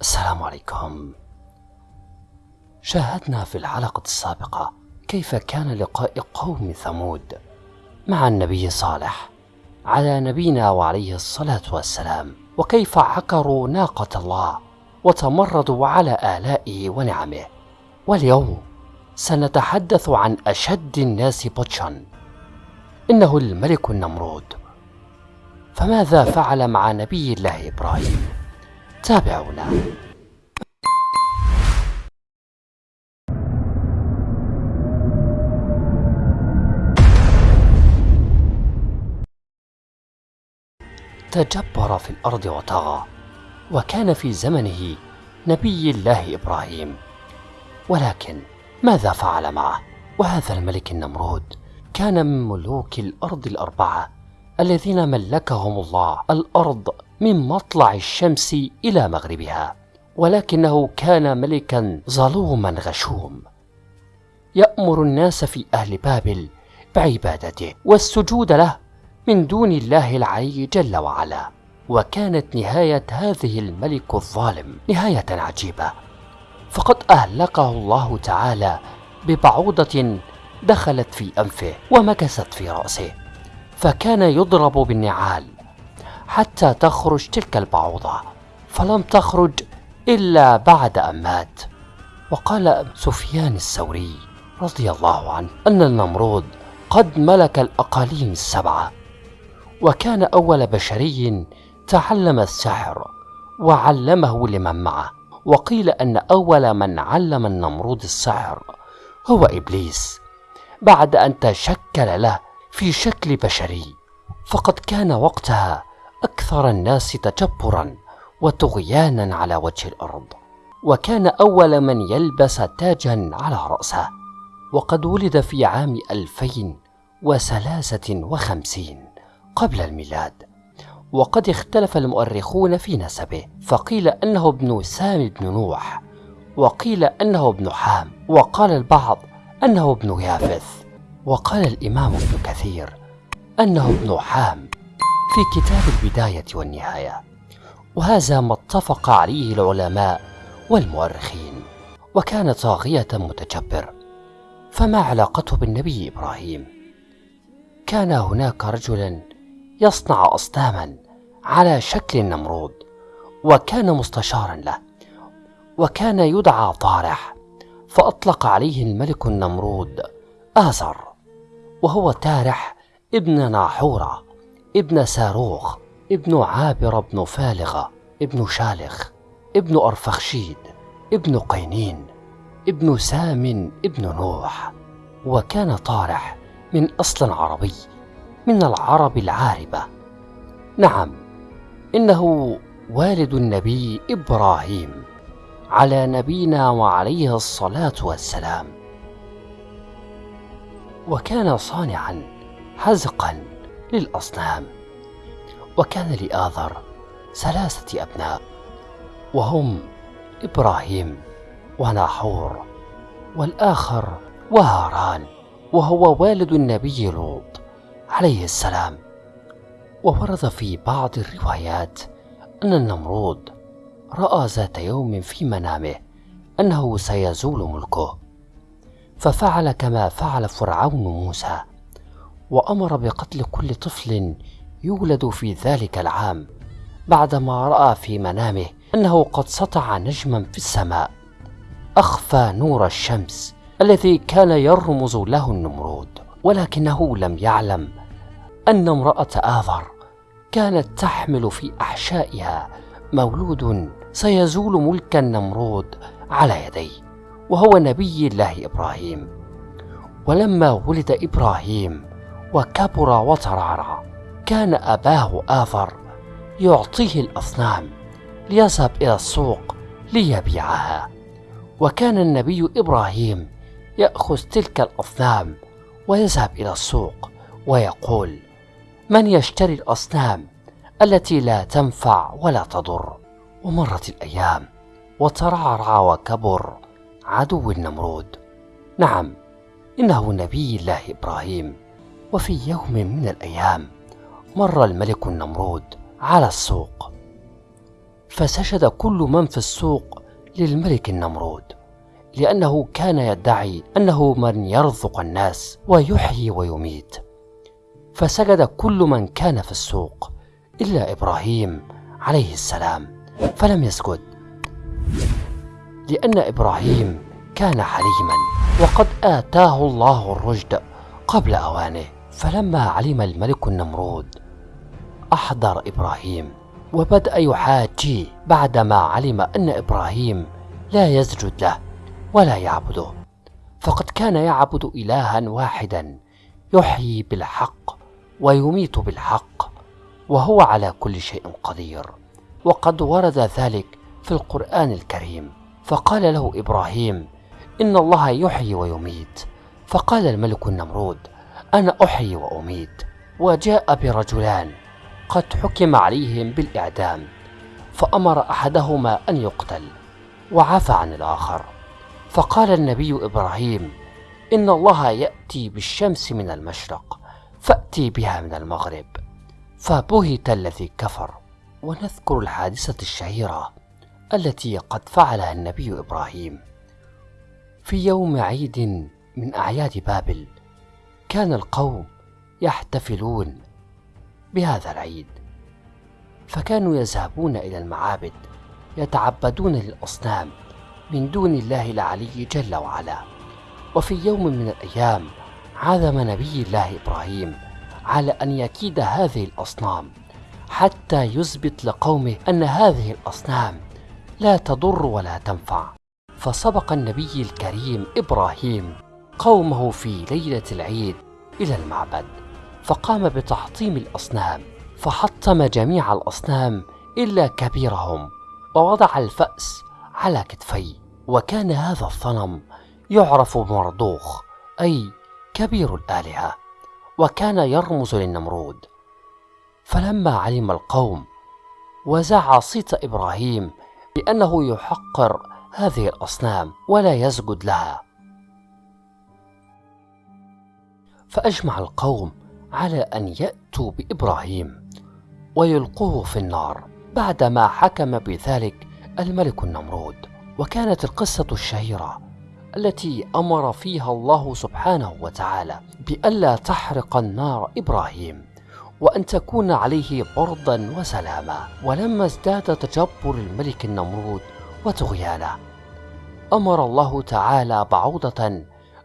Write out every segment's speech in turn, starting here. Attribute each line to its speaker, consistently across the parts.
Speaker 1: السلام عليكم. شاهدنا في الحلقة السابقة كيف كان لقاء قوم ثمود مع النبي صالح على نبينا وعليه الصلاة والسلام وكيف عكروا ناقة الله وتمردوا على آلائه ونعمه. واليوم سنتحدث عن أشد الناس بطشا. إنه الملك النمرود. فماذا فعل مع نبي الله إبراهيم؟ تابعونا. تجبر في الأرض وطغى وكان في زمنه نبي الله إبراهيم. ولكن ماذا فعل معه؟ وهذا الملك النمرود كان من ملوك الأرض الأربعة الذين ملكهم الله الأرض من مطلع الشمس إلى مغربها ولكنه كان ملكا ظلوما غشوم. يأمر الناس في أهل بابل بعبادته والسجود له من دون الله العلي جل وعلا وكانت نهاية هذه الملك الظالم نهاية عجيبة. فقد أهلكه الله تعالى ببعوضة دخلت في أنفه ومكست في رأسه فكان يضرب بالنعال حتى تخرج تلك البعوضة. فلم تخرج إلا بعد أن مات. وقال سفيان الثوري رضي الله عنه أن النمرود قد ملك الأقاليم السبعة وكان أول بشري تعلم السحر وعلمه لمن معه. وقيل أن أول من علم النمرود السحر هو إبليس بعد أن تشكل له في شكل بشري. فقد كان وقتها أكثر الناس تجبرا وطغيانا على وجه الأرض وكان أول من يلبس تاجا على رأسه وقد ولد في عام ألفين وثلاثة وخمسين قبل الميلاد. وقد اختلف المؤرخون في نسبه فقيل أنه ابن سام بن نوح وقيل أنه ابن حام وقال البعض أنه ابن يافث وقال الإمام ابن كثير أنه ابن حام. في كتاب البداية والنهاية. وهذا ما اتفق عليه العلماء والمؤرخين وكان طاغية متجبر. فما علاقته بالنبي إبراهيم؟ كان هناك رجلا يصنع أصناما على شكل النمرود وكان مستشارا له وكان يدعى طارح فأطلق عليه الملك النمرود آزر وهو تارح ابن ناحورة. ابن ساروخ ابن عابر بن فالغة ابن شالخ ابن أرفخشيد ابن قينين ابن سام ابن نوح. وكان طارح من أصل عربي من العرب العاربة. نعم إنه والد النبي إبراهيم على نبينا وعليه الصلاة والسلام. وكان صانعا حزقا. للأصنام. وكان لآذر ثلاثة أبناء وهم إبراهيم وناحور والآخر وهاران وهو والد النبي لوط عليه السلام. وورد في بعض الروايات أن النمرود رأى ذات يوم في منامه أنه سيزول ملكه ففعل كما فعل فرعون موسى. وأمر بقتل كل طفل يولد في ذلك العام بعدما رأى في منامه أنه قد سطع نجما في السماء. أخفى نور الشمس الذي كان يرمز له النمرود ولكنه لم يعلم أن امرأة آذر كانت تحمل في أحشائها مولود سيزول ملك النمرود على يديه وهو نبي الله إبراهيم. ولما ولد إبراهيم وكبر وترعرع كان أباه آذر يعطيه الأصنام ليذهب إلى السوق ليبيعها. وكان النبي إبراهيم يأخذ تلك الأصنام ويذهب إلى السوق ويقول من يشتري الأصنام التي لا تنفع ولا تضر؟ ومرت الأيام وترعرع وكبر عدو النمرود. نعم إنه نبي الله إبراهيم. وفي يوم من الأيام مر الملك النمرود على السوق فسجد كل من في السوق للملك النمرود لأنه كان يدعي أنه من يرزق الناس ويحيي ويميت. فسجد كل من كان في السوق إلا إبراهيم عليه السلام فلم يسجد لأن إبراهيم كان حليما وقد آتاه الله الرشد قبل أوانه. فلما علم الملك النمرود أحضر إبراهيم وبدأ يحاجيه بعدما علم أن إبراهيم لا يسجد له ولا يعبده. فقد كان يعبد إلها واحدا يحيي بالحق ويميت بالحق وهو على كل شيء قدير. وقد ورد ذلك في القرآن الكريم. فقال له إبراهيم إن الله يحيي ويميت. فقال الملك النمرود أنا أحيي وأميت وجاء برجلان قد حكم عليهم بالإعدام فأمر أحدهما أن يقتل وعفى عن الآخر. فقال النبي إبراهيم إن الله يأتي بالشمس من المشرق فأتي بها من المغرب. فبهت الذي كفر. ونذكر الحادثة الشهيرة التي قد فعلها النبي إبراهيم. في يوم عيد من أعياد بابل كان القوم يحتفلون بهذا العيد فكانوا يذهبون إلى المعابد يتعبدون للأصنام من دون الله العلي جل وعلا. وفي يوم من الأيام عزم نبي الله إبراهيم على أن يكيد هذه الأصنام حتى يثبت لقومه أن هذه الأصنام لا تضر ولا تنفع. فسبق النبي الكريم إبراهيم قومه في ليلة العيد إلى المعبد فقام بتحطيم الأصنام فحطم جميع الأصنام إلا كبيرهم ووضع الفأس على كتفيه وكان هذا الصنم يعرف بمرضوخ أي كبير الآلهة وكان يرمز للنمرود. فلما علم القوم وزع صيت إبراهيم بأنه يحقر هذه الأصنام ولا يسجد لها. فأجمع القوم على أن يأتوا بإبراهيم ويلقوه في النار بعدما حكم بذلك الملك النمرود. وكانت القصة الشهيرة التي أمر فيها الله سبحانه وتعالى بألا تحرق النار إبراهيم وأن تكون عليه بردا وسلاما. ولما ازداد تجبر الملك النمرود وطغيانه أمر الله تعالى بعوضة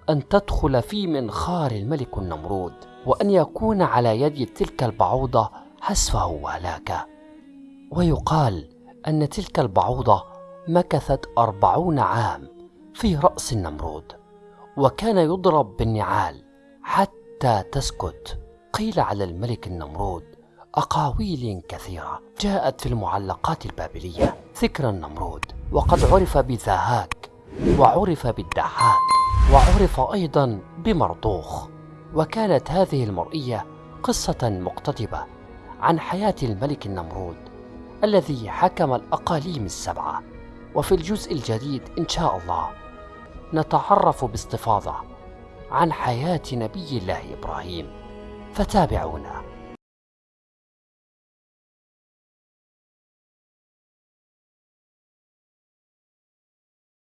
Speaker 1: أن تدخل في منخار الملك النمرود وأن يكون على يد تلك البعوضة حسفه وهلاكه ويقال أن تلك البعوضة مكثت أربعون عام في رأس النمرود وكان يضرب بالنعال حتى تسكت. قيل على الملك النمرود أقاويل كثيرة جاءت في المعلقات البابلية ذكر النمرود وقد عرف بذاهاك وعرف بالدحاك. وعرف أيضا بمرضوخ وكانت هذه المرئية قصة مقتضبة عن حياة الملك النمرود الذي حكم الأقاليم السبعة. وفي الجزء الجديد إن شاء الله نتعرف باستفاضة عن حياة نبي الله إبراهيم. فتابعونا.